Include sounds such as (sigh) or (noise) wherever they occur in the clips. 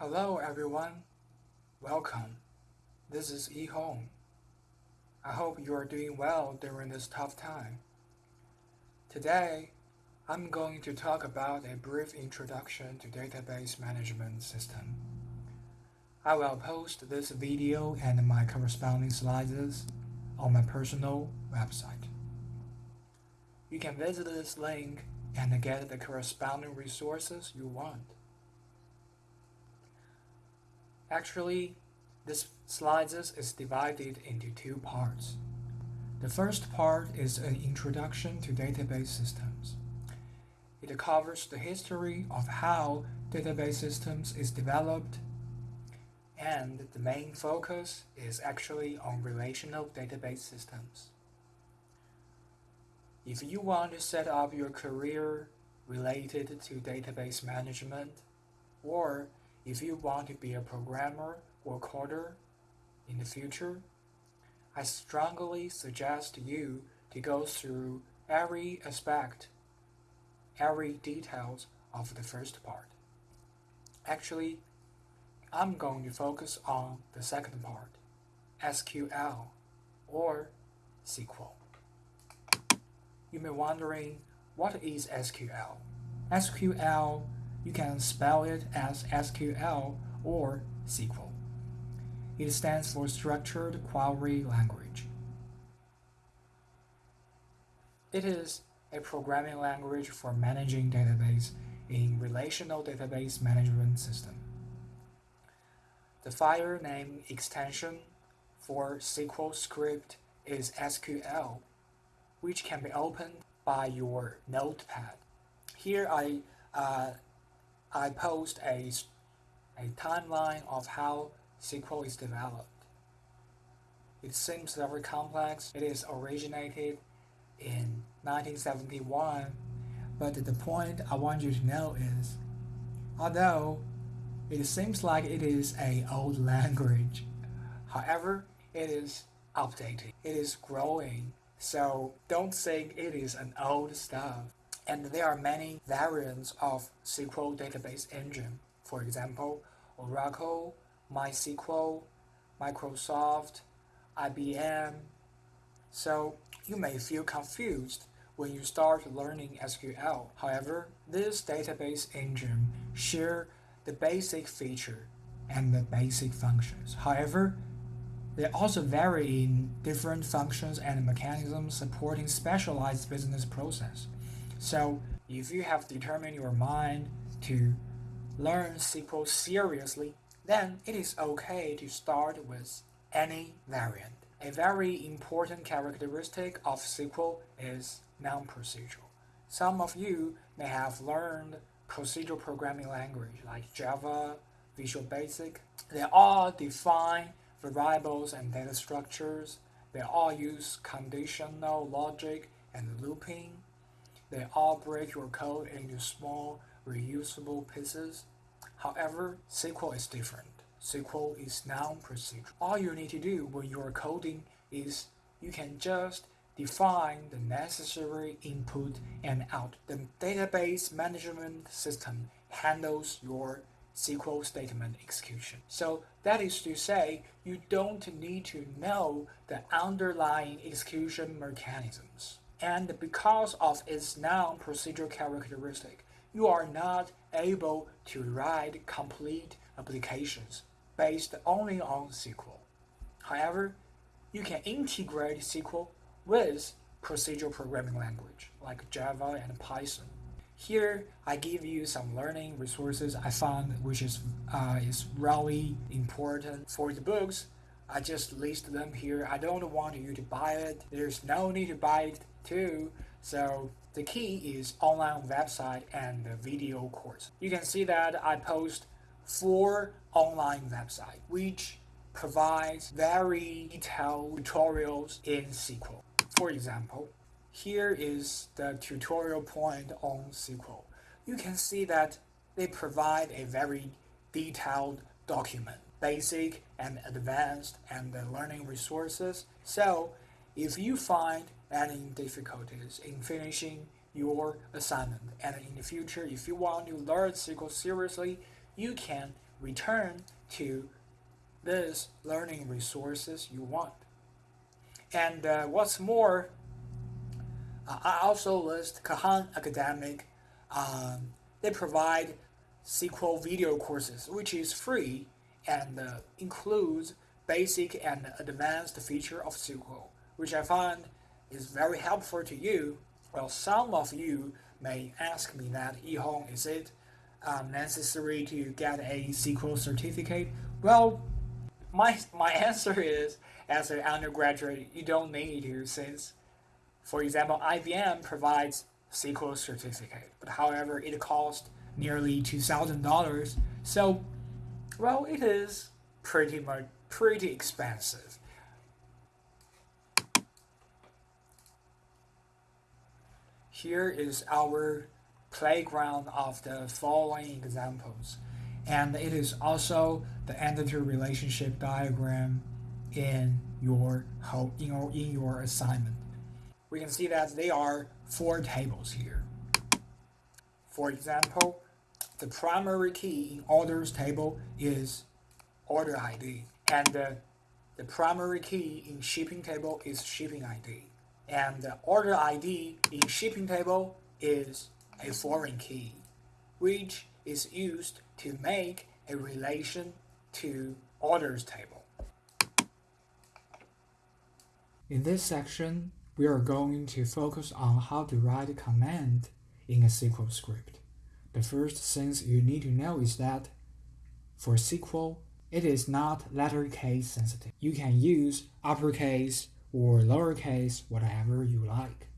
Hello everyone, welcome. This is E Hong. I hope you are doing well during this tough time. Today, I'm going to talk about a brief introduction to database management system. I will post this video and my corresponding slides on my personal website. You can visit this link and get the corresponding resources you want. Actually, this slides is divided into two parts. The first part is an introduction to database systems. It covers the history of how database systems is developed and the main focus is actually on relational database systems. If you want to set up your career related to database management or if you want to be a programmer or coder in the future, I strongly suggest you to go through every aspect, every details of the first part. Actually, I'm going to focus on the second part, SQL or SQL. You may wondering, what is SQL? SQL you can spell it as SQL or SQL. It stands for Structured Query Language. It is a programming language for managing database in relational database management system. The file name extension for SQL script is SQL, which can be opened by your notepad. Here I uh, I post a, a timeline of how SQL is developed. It seems very complex. It is originated in 1971, but the point I want you to know is, although it seems like it is a old (laughs) language, however, it is updated. It is growing, so don't think it is an old stuff. And there are many variants of SQL database engine. For example, Oracle, MySQL, Microsoft, IBM. So you may feel confused when you start learning SQL. However, this database engine share the basic feature and the basic functions. However, they also vary in different functions and mechanisms supporting specialized business process. So if you have determined your mind to learn SQL seriously, then it is okay to start with any variant. A very important characteristic of SQL is non-procedural. Some of you may have learned procedural programming language like Java, Visual Basic. They all define variables and data structures. They all use conditional logic and looping. They all break your code into small, reusable pieces. However, SQL is different. SQL is non-procedural. All you need to do when you are coding is you can just define the necessary input and out. The database management system handles your SQL statement execution. So that is to say, you don't need to know the underlying execution mechanisms and because of its non-procedural characteristic, you are not able to write complete applications based only on SQL. However, you can integrate SQL with procedural programming language like Java and Python. Here, I give you some learning resources I found which is, uh, is really important for the books. I just list them here. I don't want you to buy it. There's no need to buy it too. So the key is online website and the video course. You can see that I post four online websites which provides very detailed tutorials in SQL. For example, here is the tutorial point on SQL. You can see that they provide a very detailed document, basic and advanced and the learning resources. So if you find any difficulties in finishing your assignment and in the future if you want to learn SQL seriously, you can return to this learning resources you want. And uh, what's more, uh, I also list Khan Academy. Um, they provide SQL video courses, which is free and uh, includes basic and advanced feature of SQL, which I find is very helpful to you. Well, some of you may ask me that, Yihong, is it um, necessary to get a SQL certificate? Well, my, my (laughs) answer is, as an undergraduate, you don't need to since, for example, IBM provides SQL certificate, but however, it costs nearly $2,000. So, well, it is pretty much pretty expensive. Here is our playground of the following examples. And it is also the entity relationship diagram in your in your, in your assignment. We can see that there are four tables here. For example, the primary key in orders table is order ID, and uh, the primary key in shipping table is shipping ID, and the order ID in shipping table is a foreign key, which is used to make a relation to orders table. In this section, we are going to focus on how to write a command in a SQL script. The first thing you need to know is that for SQL, it is not letter case sensitive. You can use uppercase or lowercase, whatever you like.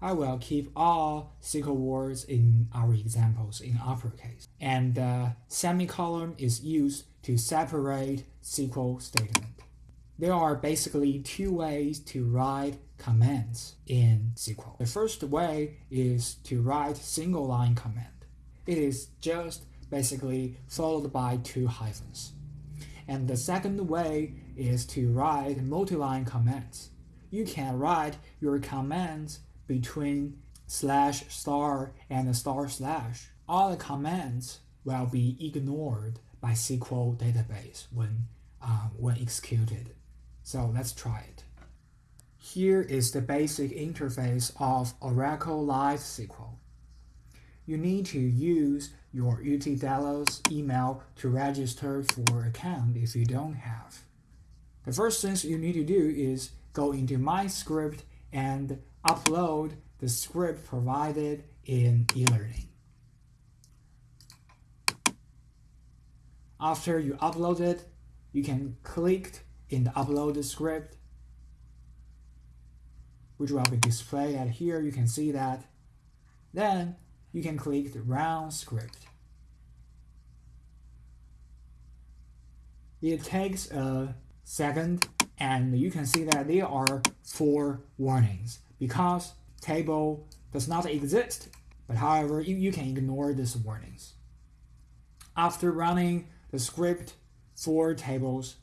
I will keep all SQL words in our examples in uppercase. And the semicolon is used to separate SQL statement. There are basically two ways to write commands in SQL. The first way is to write single line command. It is just basically followed by two hyphens. And the second way is to write multi-line commands. You can write your commands between slash star and star slash. All the commands will be ignored by SQL database when, um, when executed. So let's try it. Here is the basic interface of Oracle Live SQL. You need to use your UT Dallas email to register for account if you don't have. The first thing you need to do is go into My Script and upload the script provided in eLearning. After you upload it, you can click in the upload script, which will be displayed at here. You can see that. Then you can click the Run script. It takes a second and you can see that there are four warnings because table does not exist but however you, you can ignore these warnings. After running the script for tables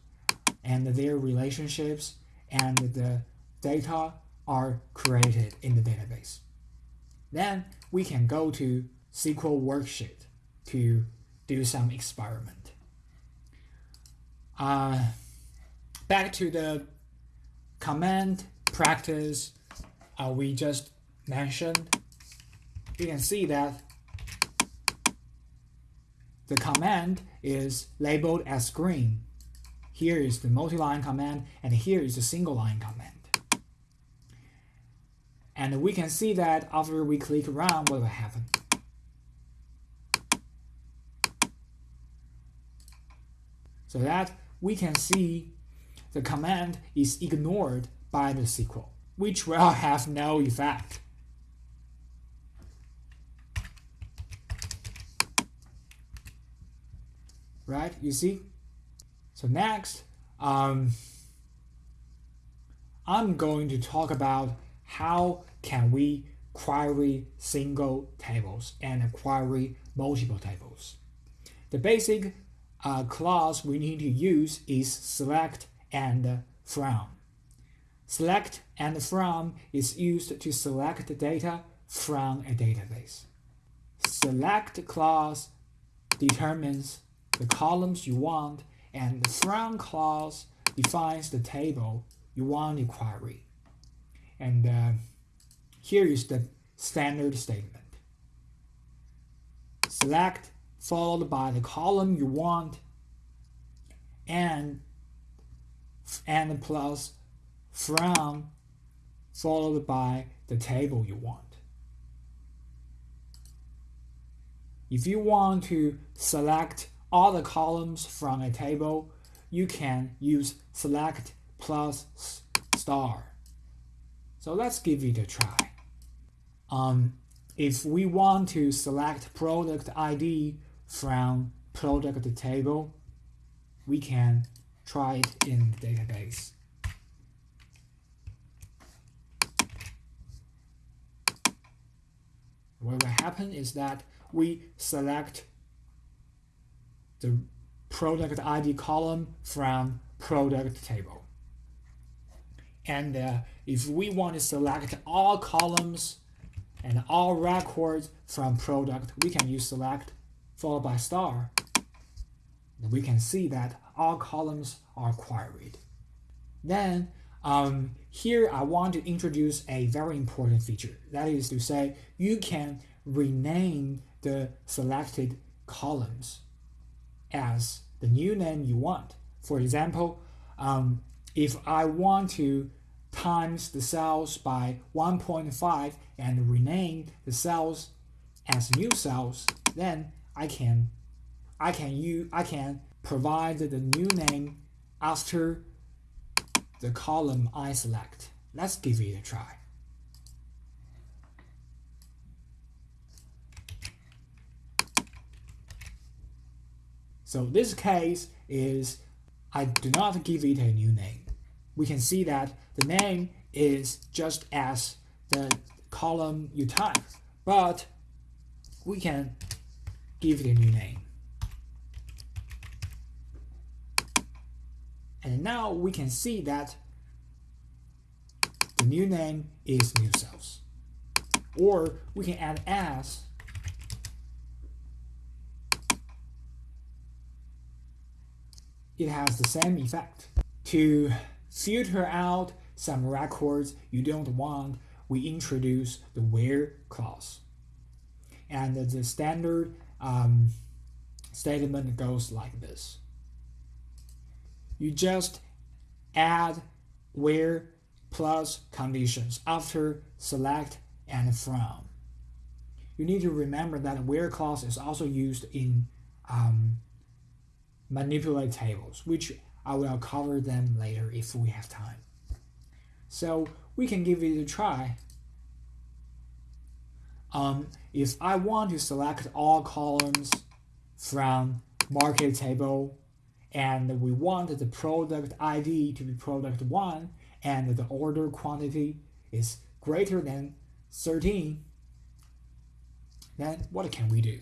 and their relationships and the data are created in the database. Then we can go to SQL worksheet to do some experiment. Uh, back to the command practice uh, we just mentioned, you can see that the command is labeled as green. Here is the multi-line command, and here is the single-line command. And we can see that after we click run, what will happen? So that we can see the command is ignored by the SQL, which will (laughs) have no effect. Right, you see? So next, um, I'm going to talk about how can we query single tables and query multiple tables. The basic uh, clause we need to use is select and from. Select and from is used to select the data from a database. Select clause determines the columns you want, and the from clause defines the table you want to query. And uh, here is the standard statement. Select followed by the column you want and and plus from followed by the table you want. If you want to select all the columns from a table, you can use select plus star. So let's give it a try. Um, if we want to select product ID from product table, we can try it in the database. What will happen is that we select the product ID column from product table. And uh, if we want to select all columns and all records from product, we can use select followed by star. We can see that all columns are queried. Then um, here I want to introduce a very important feature. That is to say, you can rename the selected columns as the new name you want. For example, um, if I want to times the cells by 1.5 and rename the cells as new cells, then I can I can use I can provide the new name after the column I select. Let's give it a try. So this case is I do not give it a new name. We can see that the name is just as the column you type, but we can give it a new name. And now we can see that the new name is new cells. Or we can add as it has the same effect. To filter out some records you don't want, we introduce the where clause. And the standard um, statement goes like this. You just add where plus conditions after select and from. You need to remember that where clause is also used in um, manipulate tables, which I will cover them later if we have time. So we can give it a try. Um, if I want to select all columns from market table and we want the product ID to be product 1 and the order quantity is greater than 13, then what can we do?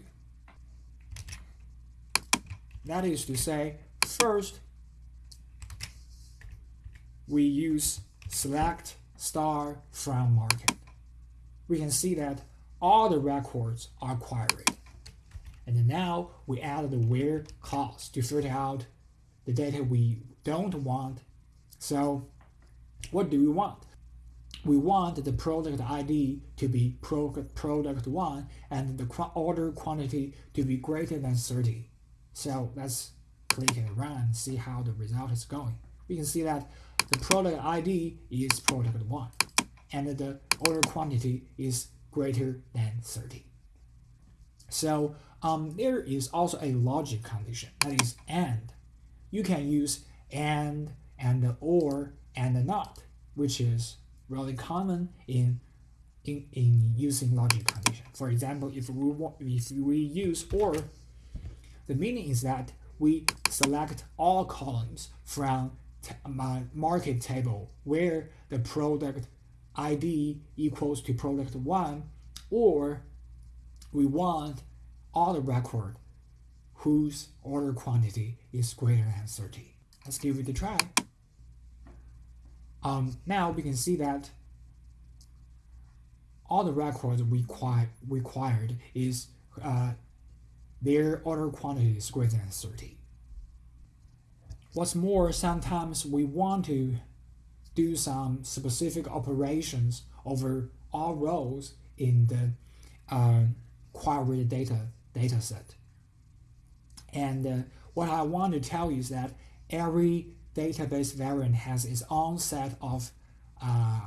That is to say, first, we use select star from market. We can see that all the records are queried. And now we add the where clause to filter out the data we don't want. So what do we want? We want the product ID to be product 1 and the order quantity to be greater than 30. So let's click and run and see how the result is going. We can see that the product ID is product 1 and the order quantity is greater than 30. So um, there is also a logic condition that is AND. You can use AND and OR and NOT, which is really common in in, in using logic condition. For example, if we if we use OR the meaning is that we select all columns from my market table where the product ID equals to product 1 or we want all the record whose order quantity is greater than 30. Let's give it a try. Um, now we can see that all the records required, required is uh, their order quantity is greater than 30. What's more, sometimes we want to do some specific operations over all rows in the uh, query data data set. And uh, what I want to tell you is that every database variant has its own set of uh,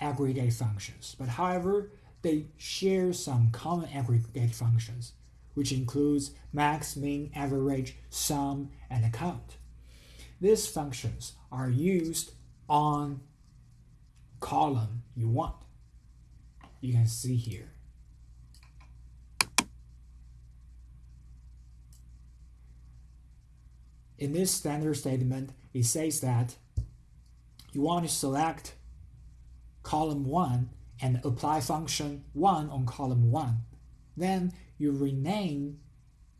aggregate functions. But however, they share some common aggregate functions, which includes max, min, average, sum, and count. These functions are used on column you want. You can see here. In this standard statement, it says that you want to select column 1 and apply function 1 on column 1. Then you rename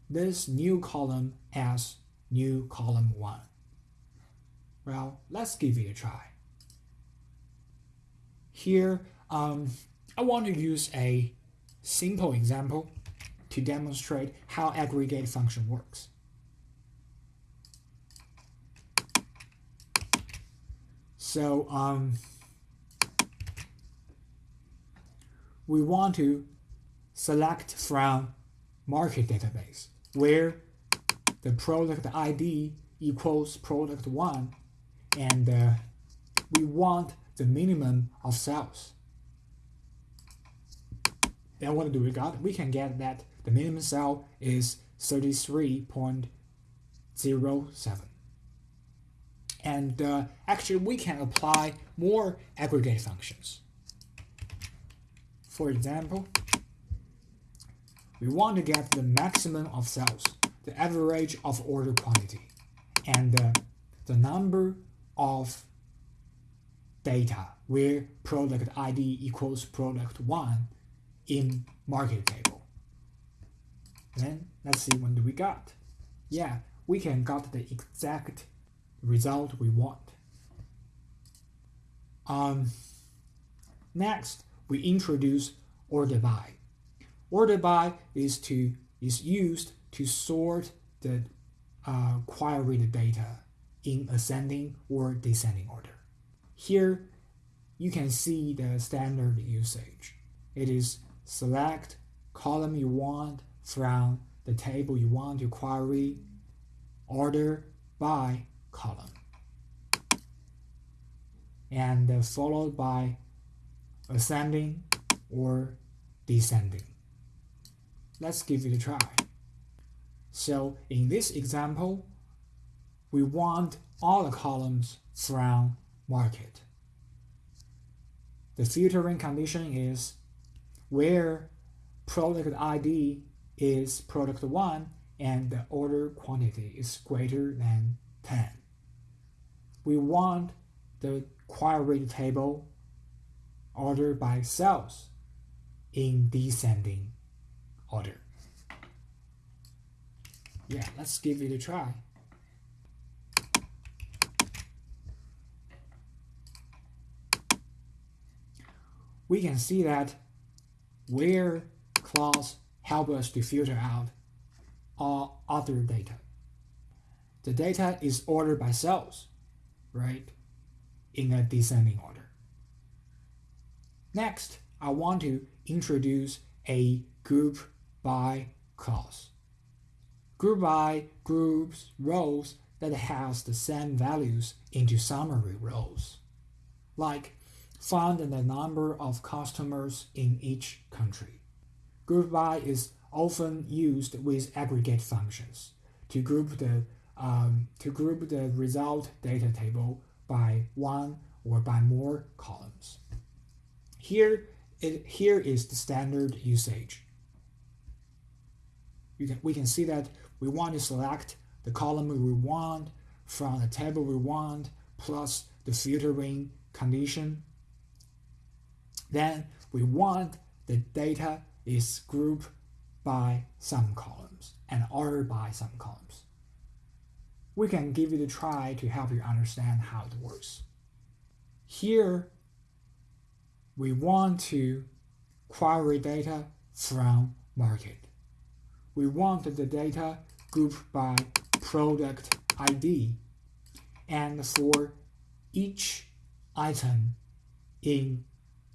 this new column as new column 1. Well, let's give it a try. Here, um, I want to use a simple example to demonstrate how aggregate function works. So um, we want to select from market database where the product ID equals product 1 and uh, we want the minimum of cells. Then what do we got? We can get that the minimum cell is 33.07 and uh, actually we can apply more aggregate functions. For example, we want to get the maximum of cells, the average of order quantity, and uh, the number of data where product ID equals product 1 in market table. Then let's see what do we got. Yeah, we can got the exact result we want. Um, next, we introduce order by. Order by is to is used to sort the uh, queried data in ascending or descending order. Here, you can see the standard usage. It is select column you want from the table you want to query, order by column and uh, followed by ascending or descending. Let's give it a try. So in this example, we want all the columns from market. The filtering condition is where product ID is product 1 and the order quantity is greater than 10 we want the query table ordered by sales in descending order. Yeah, let's give it a try. We can see that where clause help us to filter out all other data. The data is ordered by sales right, in a descending order. Next, I want to introduce a group by clause. Group by groups rows that has the same values into summary rows, like find the number of customers in each country. Group by is often used with aggregate functions to group the um, to group the result data table by one or by more columns. Here, it, here is the standard usage. Can, we can see that we want to select the column we want from the table we want plus the filtering condition. Then we want the data is grouped by some columns and ordered by some columns we can give it a try to help you understand how it works. Here, we want to query data from market. we want the data grouped by product ID. And for each item in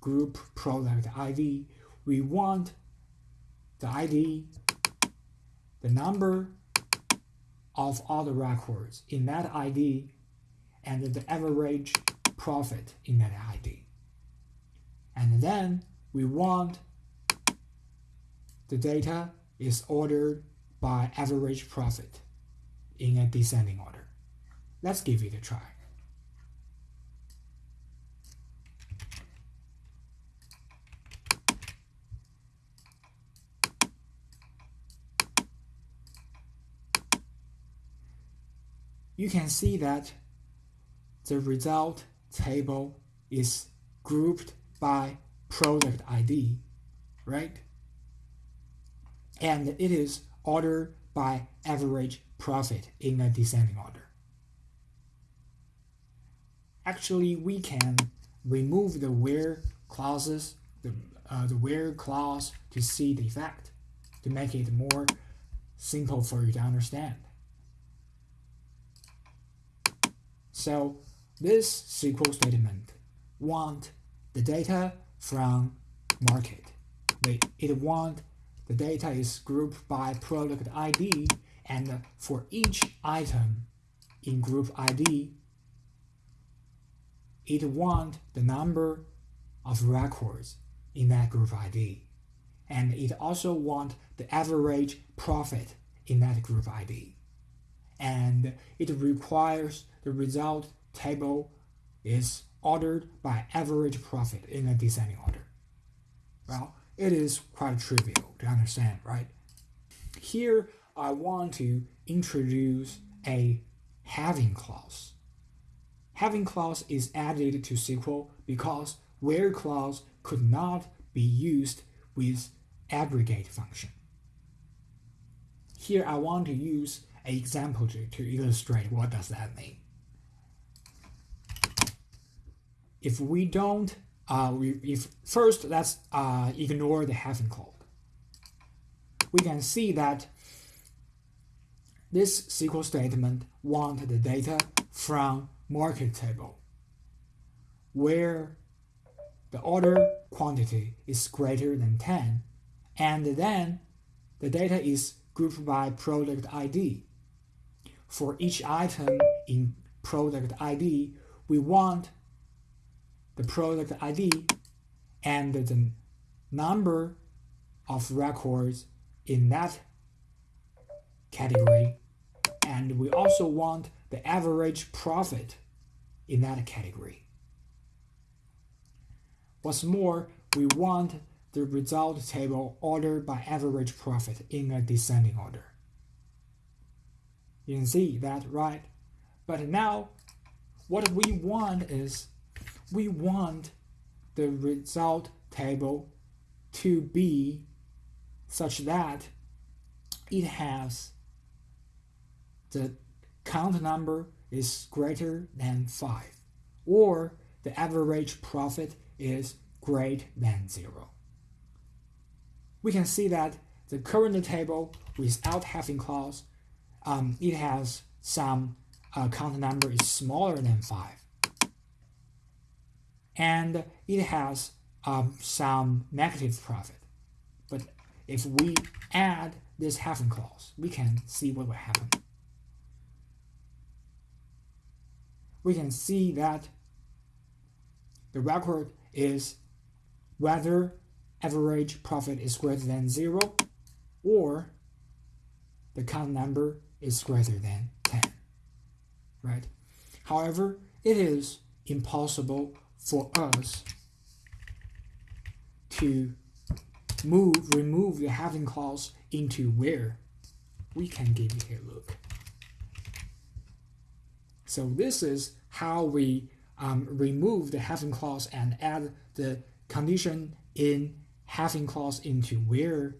group product ID, we want the ID, the number of all the records in that ID, and the average profit in that ID. And then we want the data is ordered by average profit in a descending order. Let's give it a try. You can see that the result table is grouped by product ID, right? And it is ordered by average profit in a descending order. Actually, we can remove the where clauses, the, uh, the where clause to see the effect, to make it more simple for you to understand. So this SQL statement want the data from market. It want the data is grouped by product ID and for each item in group ID, it want the number of records in that group ID. And it also want the average profit in that group ID. And it requires the result table is ordered by average profit in a descending order. Well, it is quite trivial to understand, right? Here, I want to introduce a having clause. Having clause is added to SQL because where clause could not be used with aggregate function. Here I want to use example to, to illustrate what does that mean. If we don't, uh, we, if first let's uh, ignore the having clause. We can see that this SQL statement want the data from market table, where the order quantity is greater than 10, and then the data is grouped by product ID. For each item in product ID, we want the product ID and the number of records in that category. And we also want the average profit in that category. What's more, we want the result table ordered by average profit in a descending order. You can see that, right? But now, what we want is we want the result table to be such that it has the count number is greater than 5 or the average profit is greater than 0. We can see that the current table without having clause, um, it has some uh, count number is smaller than 5 and it has um, some negative profit. But if we add this having clause, we can see what will happen. We can see that the record is whether average profit is greater than 0 or the count number is greater than 10. Right? However, it is impossible for us to move, remove the having clause into where we can give it a look. So this is how we um, remove the having clause and add the condition in having clause into where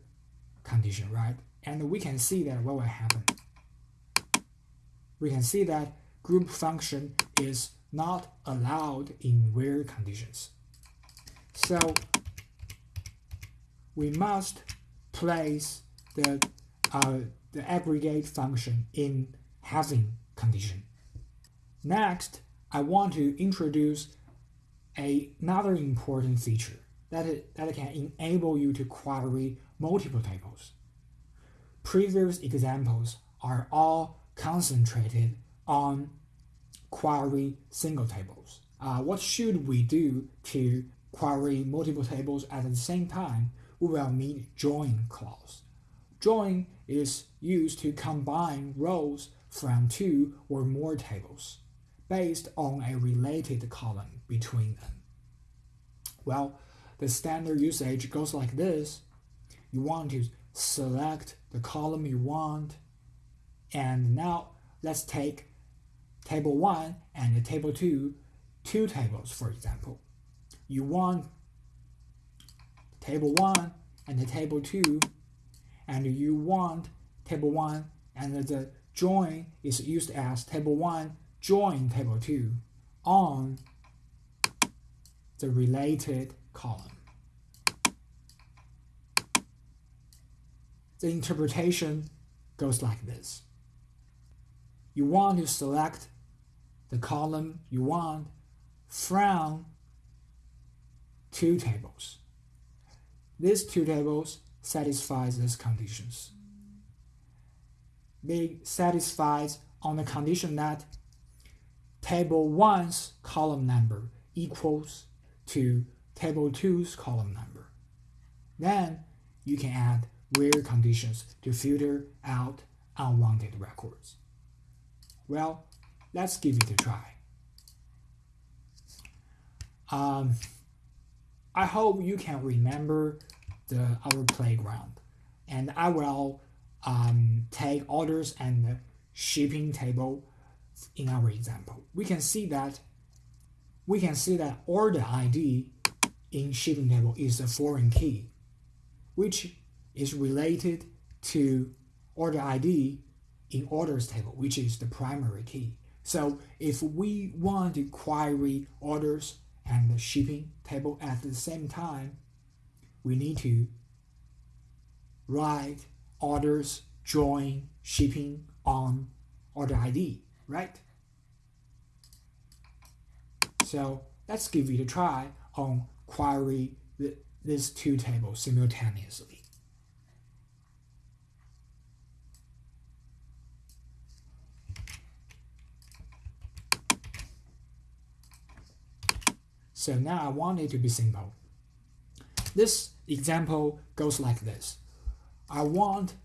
condition, right? And we can see that what will happen. We can see that group function is not allowed in where conditions. So we must place the uh, the aggregate function in having condition. Next, I want to introduce a, another important feature that, it, that can enable you to query multiple tables. Previous examples are all concentrated on query single tables. Uh, what should we do to query multiple tables at the same time? We will need join clause. Join is used to combine rows from two or more tables based on a related column between them. Well, the standard usage goes like this. You want to select the column you want. And now let's take table 1 and table 2, two tables for example. You want table 1 and the table 2 and you want table 1 and the join is used as table 1 join table 2 on the related column. The interpretation goes like this. You want to select the column you want from two tables. These two tables satisfy these conditions. They satisfy on the condition that table 1's column number equals to table 2's column number. Then you can add where conditions to filter out unwanted records. Well, let's give it a try. Um, I hope you can remember the our playground, and I will um, take orders and shipping table in our example. We can see that we can see that order ID in shipping table is a foreign key, which is related to order ID in orders table, which is the primary key. So if we want to query orders and the shipping table at the same time, we need to write orders join shipping on order ID, right? So let's give it a try on query the, these two tables simultaneously. So now I want it to be simple. This example goes like this. I want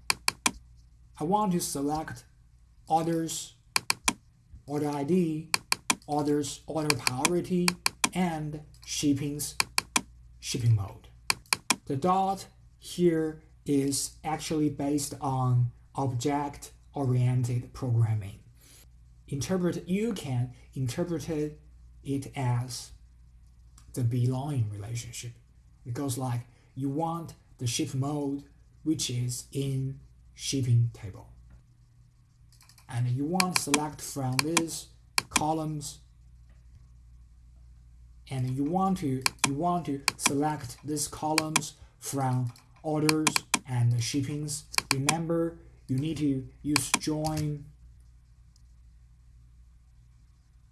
I want to select orders, order ID, orders, order priority, and shipping's shipping mode. The dot here is actually based on object-oriented programming. Interpret you can interpret it as the belonging relationship. It goes like you want the ship mode which is in shipping table. And you want select from these columns and you want to you want to select these columns from orders and the shippings. Remember you need to use join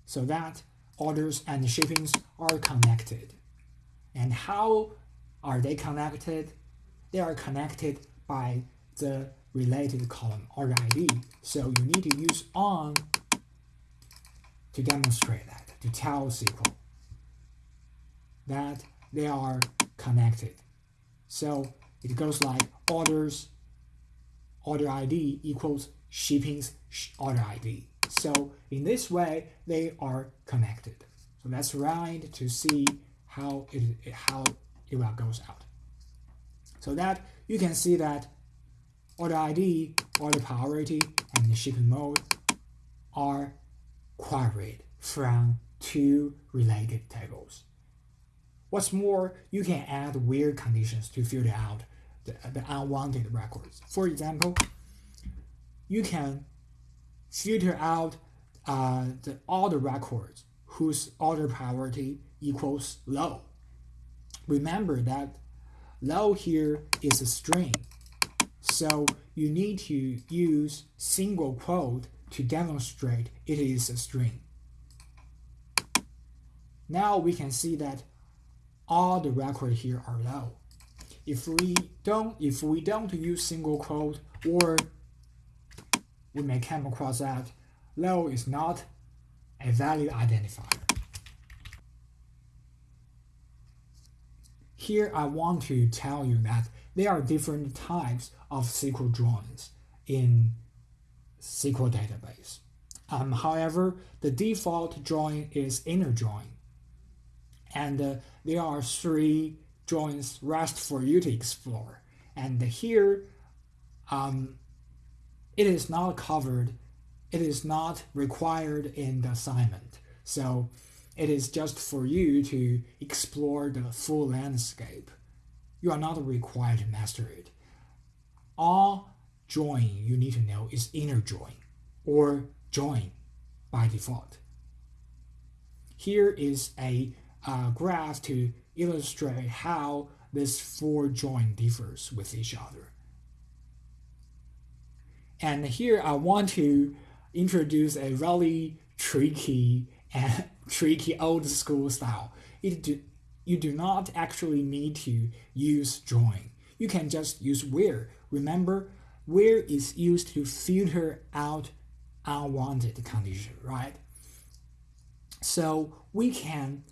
so that orders and shippings are connected. And how are they connected? They are connected by the related column order ID. So you need to use on to demonstrate that, to tell SQL that they are connected. So it goes like orders order ID equals shipping's order ID. So in this way, they are connected. So let's run to see how it how it goes out. So that you can see that order ID, order priority, and the shipping mode are queried from two related tables. What's more, you can add where conditions to filter out the, the unwanted records. For example, you can filter out uh, the, all the records whose order priority equals low. Remember that low here is a string. So you need to use single quote to demonstrate it is a string. Now we can see that all the records here are low. If we don't if we don't use single quote or we may come across that low is not a valid identifier. Here I want to tell you that there are different types of SQL joins in SQL database. Um, however, the default join is inner join. And uh, there are three joins rest for you to explore. And here, um, it is not covered, it is not required in the assignment. So it is just for you to explore the full landscape. You are not required to master it. All join you need to know is inner join or join by default. Here is a uh, graph to illustrate how this four join differs with each other. And here I want to introduce a really tricky eh, and (laughs) tricky old school style. It do, you do not actually need to use join. You can just use where. Remember, where is used to filter out unwanted condition, right? So we can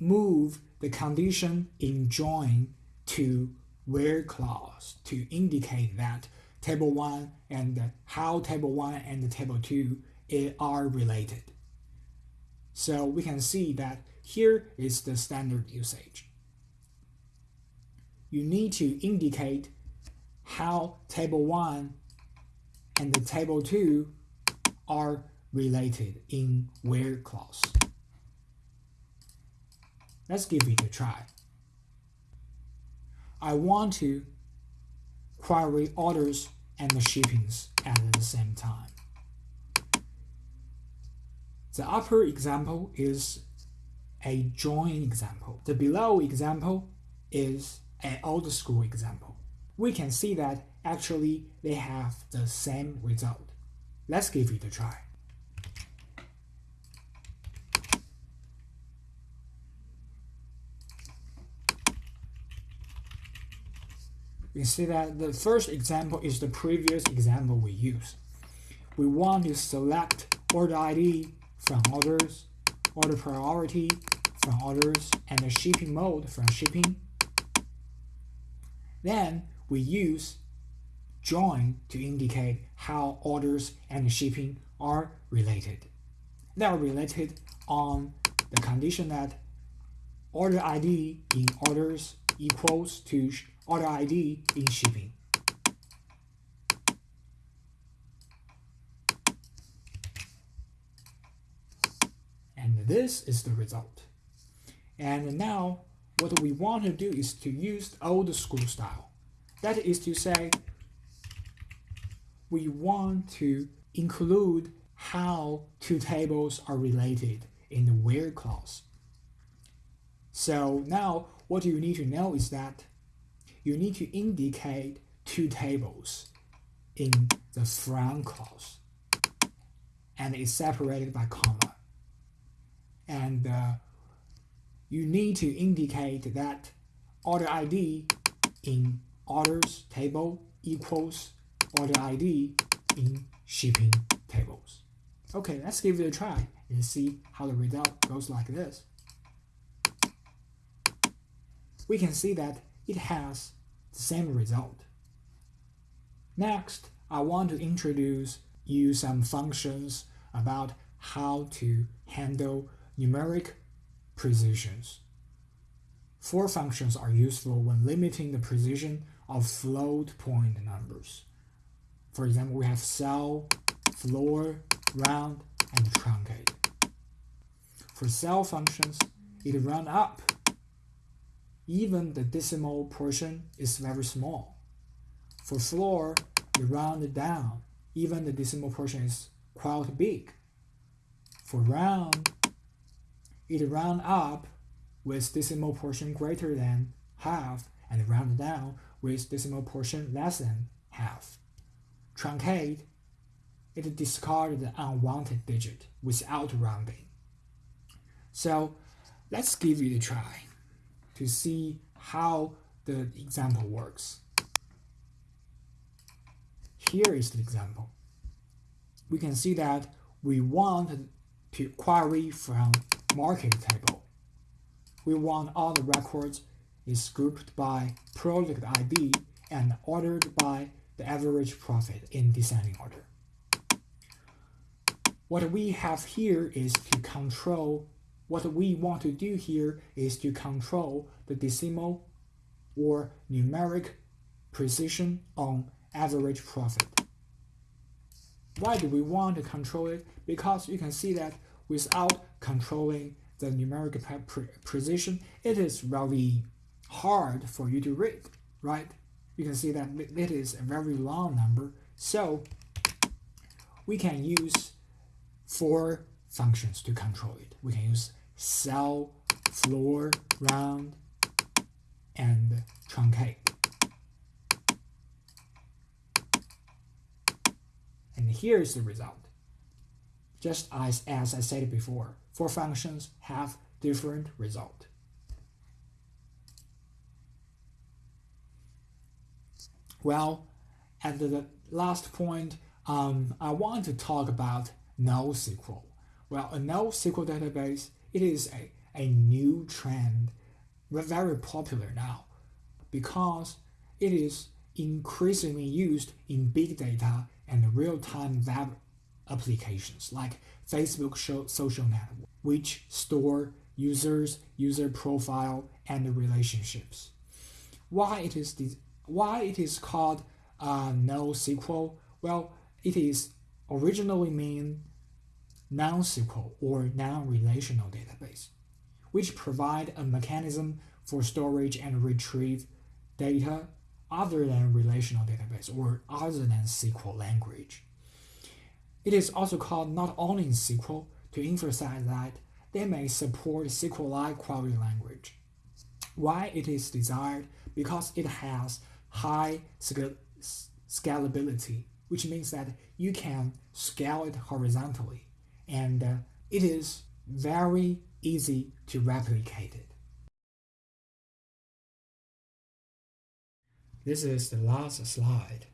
move the condition in join to where clause to indicate that table 1 and how table 1 and table 2 are related. So we can see that here is the standard usage. You need to indicate how table 1 and the table 2 are related in where clause. Let's give it a try. I want to query orders and the shippings at the same time. The upper example is a join example. The below example is an old school example. We can see that actually they have the same result. Let's give it a try. You see that the first example is the previous example we used. We want to select order ID from orders, order priority from orders, and the shipping mode from shipping. Then we use join to indicate how orders and shipping are related. They are related on the condition that order ID in orders equals to order ID in shipping. And this is the result. And now what we want to do is to use old school style. That is to say, we want to include how two tables are related in the where clause. So now what you need to know is that you need to indicate two tables in the from clause and it's separated by comma. And uh, you need to indicate that order ID in orders table equals order ID in shipping tables. Okay, let's give it a try and see how the result goes like this. We can see that it has the same result. Next, I want to introduce you some functions about how to handle numeric precisions. Four functions are useful when limiting the precision of float point numbers. For example, we have ceil, floor, round, and truncate. For ceil functions, it run up even the decimal portion is very small. For floor, you round it down, even the decimal portion is quite big. For round, it round up with decimal portion greater than half and round down with decimal portion less than half. Truncate, it discards the unwanted digit without rounding. So let's give it a try to see how the example works. Here is the example. We can see that we want to query from market table. We want all the records is grouped by project ID and ordered by the average profit in descending order. What we have here is to control, what we want to do here is to control the decimal or numeric precision on average profit. Why do we want to control it? Because you can see that without controlling the numeric pre precision, it is really hard for you to read, right? You can see that it is a very long number. So we can use four functions to control it. We can use ceil, floor, round, and truncate. And here is the result. Just as, as I said before, four functions have different result. Well, at the last point, um, I want to talk about NoSQL. Well, a NoSQL database, it is a, a new trend, very popular now, because it is increasingly used in big data and real-time web applications like Facebook social network, which store users, user profile, and relationships. Why it is why it is called uh, NoSQL? Well, it is originally mean non-SQL or non-relational database, which provide a mechanism for storage and retrieve data other than relational database or other than SQL language. It is also called not only SQL to emphasize that they may support SQL-like query language. Why it is desired? Because it has high scalability, which means that you can scale it horizontally, and uh, it is very easy to replicate it. This is the last slide.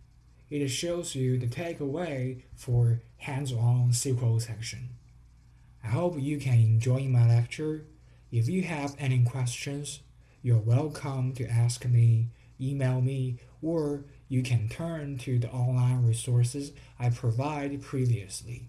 It shows you the takeaway for hands-on SQL section. I hope you can enjoy my lecture. If you have any questions, you're welcome to ask me email me, or you can turn to the online resources I provided previously.